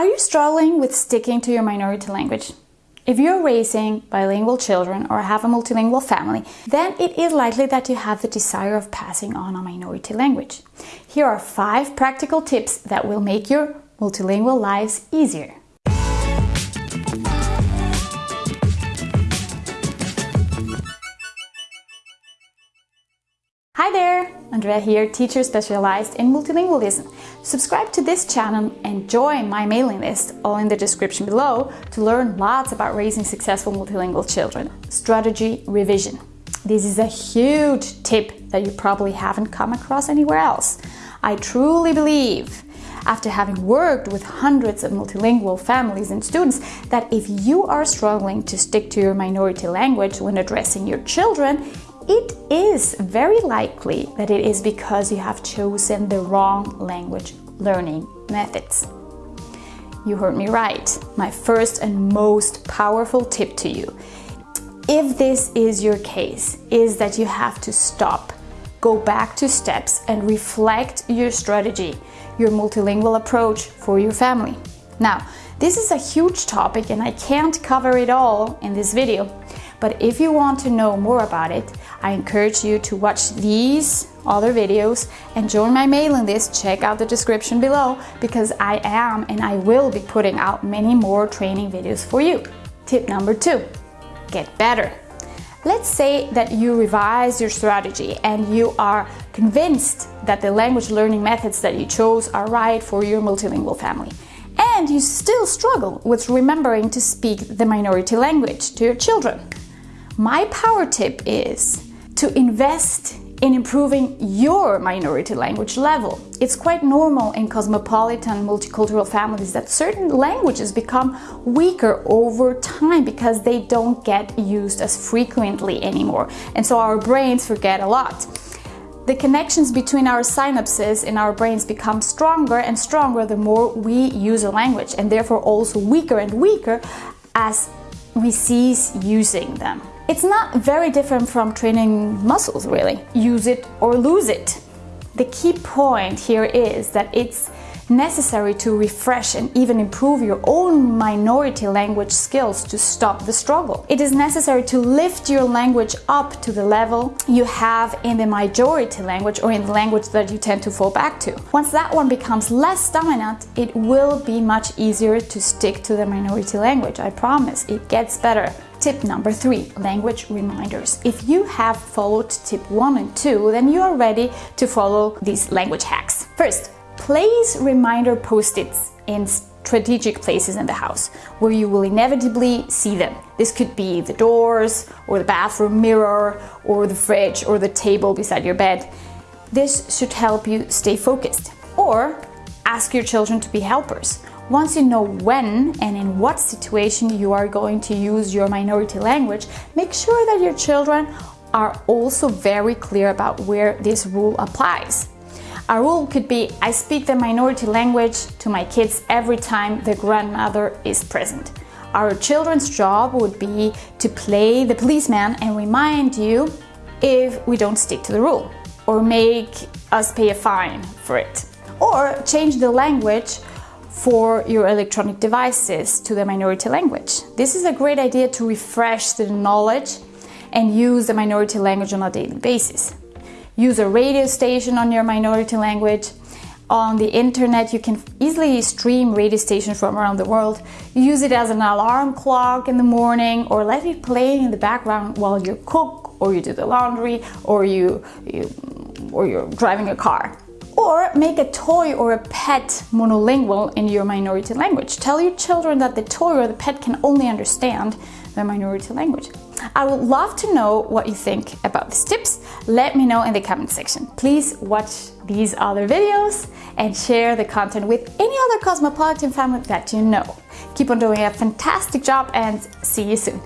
Are you struggling with sticking to your minority language? If you're raising bilingual children or have a multilingual family, then it is likely that you have the desire of passing on a minority language. Here are five practical tips that will make your multilingual lives easier. Hi there! Andrea here, teacher specialized in multilingualism. Subscribe to this channel and join my mailing list, all in the description below, to learn lots about raising successful multilingual children. Strategy revision. This is a huge tip that you probably haven't come across anywhere else. I truly believe after having worked with hundreds of multilingual families and students that if you are struggling to stick to your minority language when addressing your children, it is very likely that it is because you have chosen the wrong language learning methods. You heard me right. My first and most powerful tip to you, if this is your case, is that you have two stop, go back to steps and reflect your strategy, your multilingual approach for your family. Now, this is a huge topic and I can't cover it all in this video, but if you want to know more about it, I encourage you to watch these other videos and join my mailing list. Check out the description below because I am and I will be putting out many more training videos for you. Tip number two, get better. Let's say that you revise your strategy and you are convinced that the language learning methods that you chose are right for your multilingual family. And you still struggle with remembering to speak the minority language to your children. My power tip is to invest in improving your minority language level. It's quite normal in cosmopolitan multicultural families that certain languages become weaker over time because they don't get used as frequently anymore. And so our brains forget a lot. The connections between our synapses in our brains become stronger and stronger the more we use a language and therefore also weaker and weaker as we cease using them. It's not very different from training muscles really. Use it or lose it. The key point here is that it's necessary to refresh and even improve your own minority language skills to stop the struggle. It is necessary to lift your language up to the level you have in the majority language or in the language that you tend to fall back to. Once that one becomes less dominant, it will be much easier to stick to the minority language. I promise, it gets better. Tip number three, language reminders. If you have followed tip one and two, then you are ready to follow these language hacks. First, place reminder post-its in strategic places in the house where you will inevitably see them. This could be the doors or the bathroom mirror or the fridge or the table beside your bed. This should help you stay focused. Or ask your children to be helpers. Once you know when and in what situation you are going to use your minority language, make sure that your children are also very clear about where this rule applies. A rule could be, I speak the minority language to my kids every time the grandmother is present. Our children's job would be to play the policeman and remind you if we don't stick to the rule or make us pay a fine for it. Or change the language for your electronic devices to the minority language. This is a great idea to refresh the knowledge and use the minority language on a daily basis. Use a radio station on your minority language. On the internet, you can easily stream radio stations from around the world. Use it as an alarm clock in the morning or let it play in the background while you cook or you do the laundry or you, you or you're driving a car. Or make a toy or a pet monolingual in your minority language. Tell your children that the toy or the pet can only understand the minority language. I would love to know what you think about these tips. Let me know in the comment section. Please watch these other videos and share the content with any other cosmopolitan family that you know. Keep on doing a fantastic job and see you soon.